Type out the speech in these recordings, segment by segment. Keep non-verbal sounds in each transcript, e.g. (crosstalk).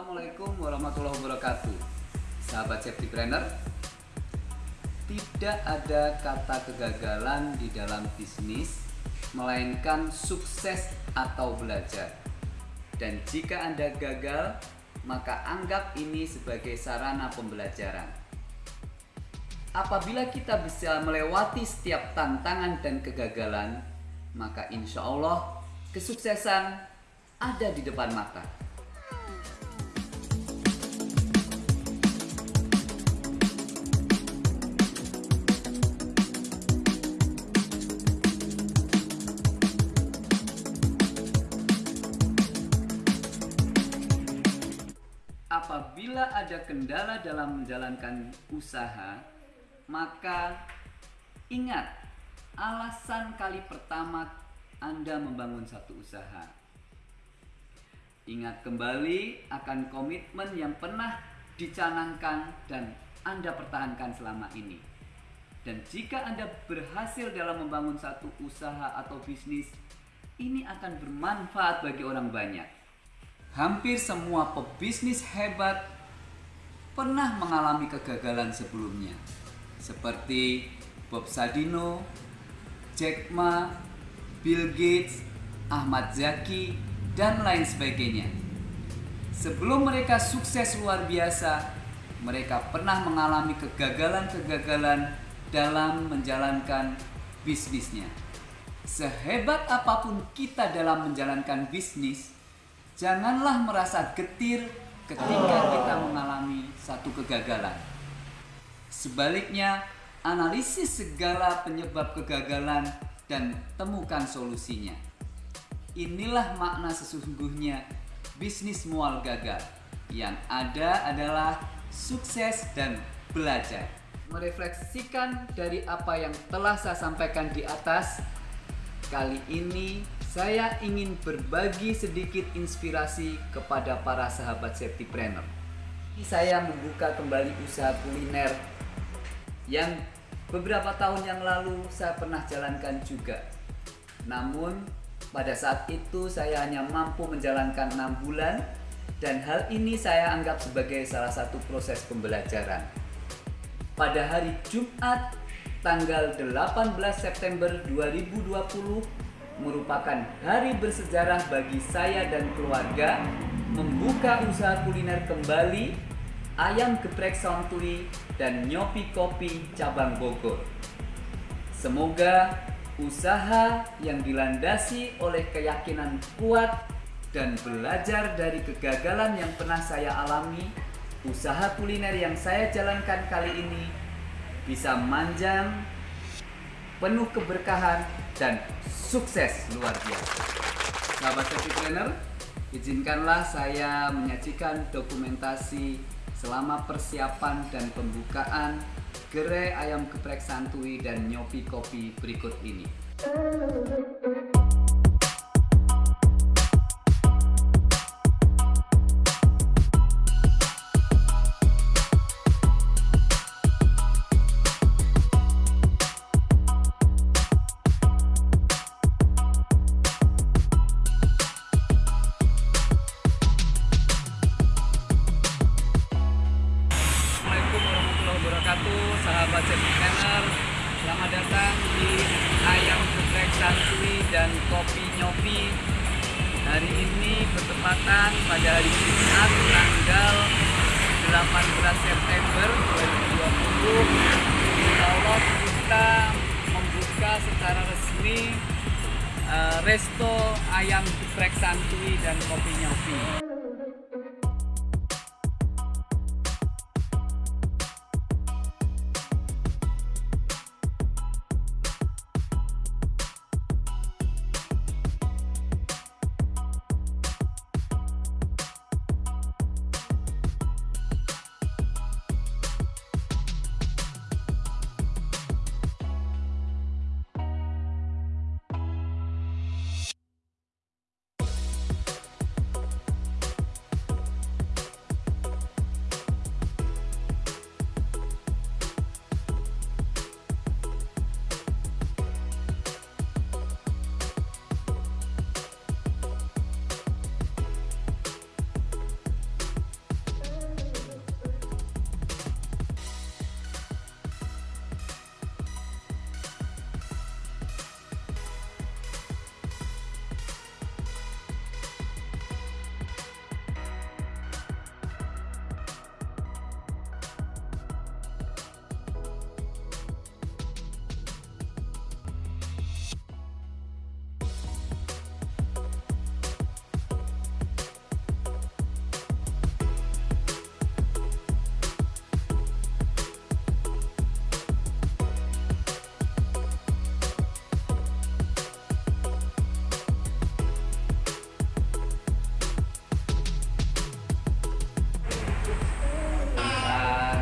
Assalamualaikum warahmatullahi wabarakatuh. Sahabat safety planner Tidak ada kata kegagalan di dalam bisnis Melainkan sukses atau belajar. Dan jika Anda gagal Maka anggap ini sebagai sarana pembelajaran. Apabila kita bisa melewati setiap tantangan dan kegagalan Maka insya Allah kesuksesan ada di depan mata Apabila ada kendala dalam menjalankan usaha, maka ingat alasan kali pertama Anda membangun satu usaha. Ingat kembali akan komitmen yang pernah dicanangkan dan Anda pertahankan selama ini. Dan jika Anda berhasil dalam membangun satu usaha atau bisnis, ini akan bermanfaat bagi orang banyak Hampir semua pebisnis hebat pernah mengalami kegagalan sebelumnya, seperti Bob Sadino, Jack Ma, Bill Gates, Ahmad Zaki, dan lain sebagainya. Sebelum mereka sukses luar biasa, mereka pernah mengalami kegagalan-kegagalan dalam menjalankan bisnisnya. Sehebat apa pun kita dalam menjalankan bisnis, Janganlah merasa getir ketika kita mengalami satu kegagalan. Sebaliknya, analisis segala penyebab kegagalan dan temukan solusinya. Inilah makna sesungguhnya bisnis mual gagal. Yang ada adalah sukses dan belajar. Merefleksikan dari apa yang telah saya sampaikan di atas, kali ini saya ingin berbagi sedikit inspirasi kepada para sahabat safety planner. Saya membuka kembali usaha kuliner yang beberapa tahun yang lalu saya pernah jalankan juga. Namun pada saat itu saya hanya mampu menjalankan enam bulan dan hal ini saya anggap sebagai salah satu proses pembelajaran. Pada hari Jumat tanggal 18 September 2020 merupakan hari bersejarah bagi saya dan keluarga membuka usaha kuliner kembali ayam geprek Santuri dan nyopi kopi cabang Bogor. Semoga usaha yang dilandasi oleh keyakinan kuat dan belajar dari kegagalan yang pernah saya alami, usaha kuliner yang saya jalankan kali ini bisa manjang, penuh keberkahan, dan sukses luar biasa. Sahabat safety planner, izinkanlah saya menyajikan dokumentasi selama persiapan dan pembukaan gerai ayam geprek santuy dan nyopi kopi berikut ini. Dan Kopi Nyopi. Hari ini bertepatan pada hari Jumat tanggal 18 September 2020 Insya Allah kita membuka secara resmi uh, Resto Ayam Geprek Santui dan Kopi Nyopi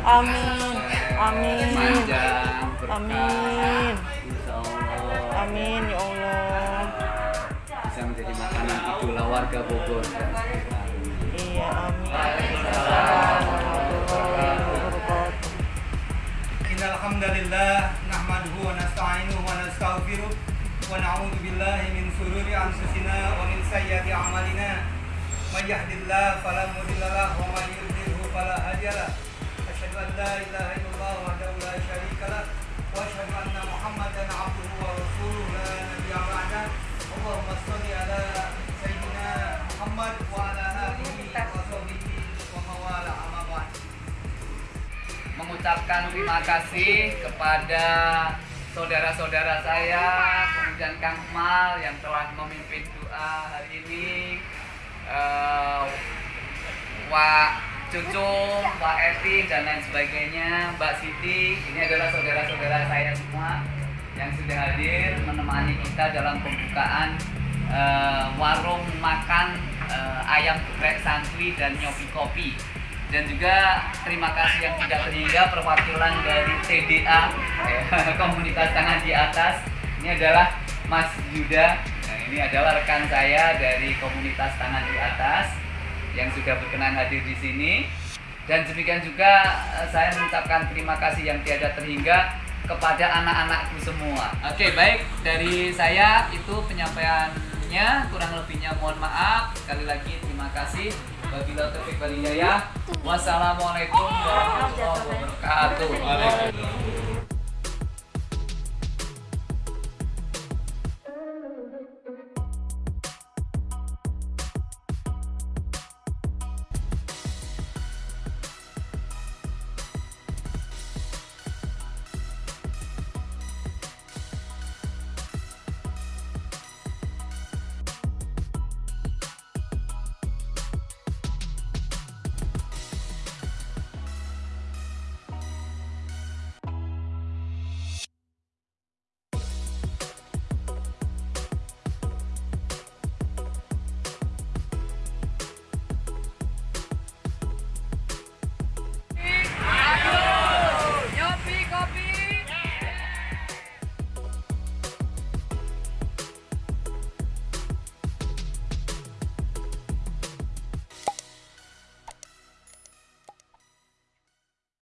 Amin. Amin. Amin. Amin ya Allah. Bisa menjadi makanan itu warga Bogor. Iya, amin. Alhamdulillah nahmaduhu wa nasta'inuhu wa nastaghfiruh wa na'udzu billahi min shururi anfusina wa min sayyiati a'malina. May yahdihillahu fala mudilla lahu wa may yudlilhu fala hadiya lahu mengucapkan terima kasih kepada saudara-saudara saya kemudian Kang Mal yang telah memimpin doa hari ini. Eh, uh, Wah Cucung, Wak Eti dan lain sebagainya, Mbak Siti, ini adalah saudara-saudara saya semua yang sudah hadir menemani kita dalam pembukaan eh, warung makan eh, ayam geprek santri dan nyobi kopi. Dan juga terima kasih yang tidak terhingga perwakilan dari TDA eh, (laughs) komunitas tangan di atas. Ini adalah Mas Yuda. Nah, ini adalah rekan saya dari komunitas tangan di atas yang sudah berkenan hadir di sini dan demikian juga eh, saya mengucapkan terima kasih yang tiada terhingga kepada anak-anakku semua. Oke, baik dari saya itu penyampaiannya kurang lebihnya mohon maaf. Sekali lagi terima kasih. Wabillahi taufiq hidayah. Wassalamualaikum warahmatullahi wabarakatuh.